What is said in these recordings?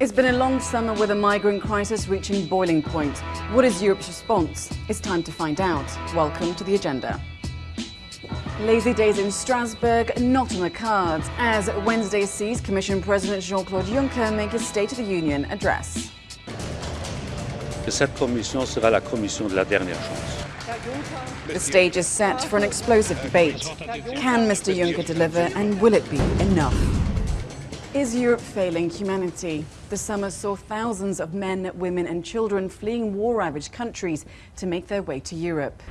It's been a long summer with a migrant crisis reaching boiling point. What is Europe's response? It's time to find out. Welcome to the agenda. Lazy days in Strasbourg, not on the cards, as Wednesday sees Commission President Jean-Claude Juncker make his State of the Union address. Cette commission sera la commission de la dernière chance. The stage is set for an explosive debate. Can Mr Juncker deliver and will it be enough? Is Europe failing humanity? The summer saw thousands of men, women and children fleeing war-ravaged countries to make their way to Europe.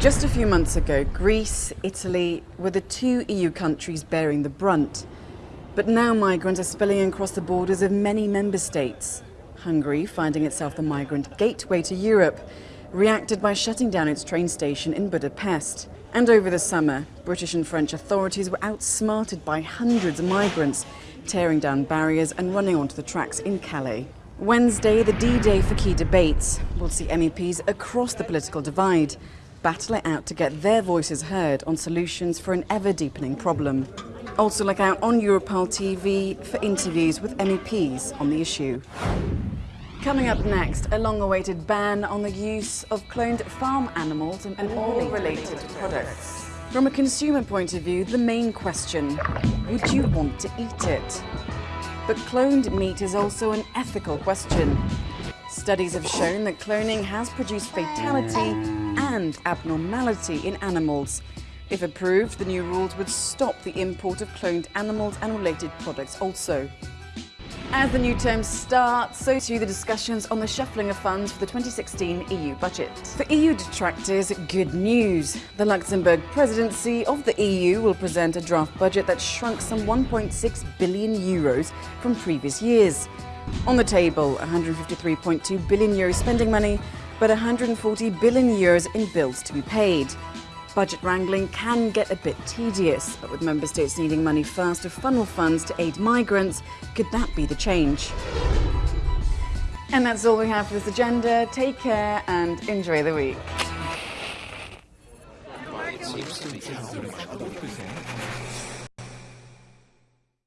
Just a few months ago, Greece, Italy were the two EU countries bearing the brunt. But now migrants are spilling across the borders of many member states. Hungary, finding itself the migrant gateway to Europe, reacted by shutting down its train station in Budapest. And over the summer, British and French authorities were outsmarted by hundreds of migrants, tearing down barriers and running onto the tracks in Calais. Wednesday, the D-Day for key debates, will see MEPs across the political divide battle it out to get their voices heard on solutions for an ever-deepening problem. Also look out on Europarl TV for interviews with MEPs on the issue. Coming up next, a long-awaited ban on the use of cloned farm animals and all related products. From a consumer point of view, the main question, would you want to eat it? But cloned meat is also an ethical question. Studies have shown that cloning has produced fatality and abnormality in animals. If approved, the new rules would stop the import of cloned animals and related products also. As the new term starts, so too the discussions on the shuffling of funds for the 2016 EU budget. For EU detractors, good news. The Luxembourg presidency of the EU will present a draft budget that shrunk some 1.6 billion euros from previous years. On the table, 153.2 billion euros spending money, but 140 billion euros in bills to be paid. Budget wrangling can get a bit tedious, but with member states needing money fast to funnel funds to aid migrants, could that be the change? And that's all we have for this agenda. Take care and enjoy the week.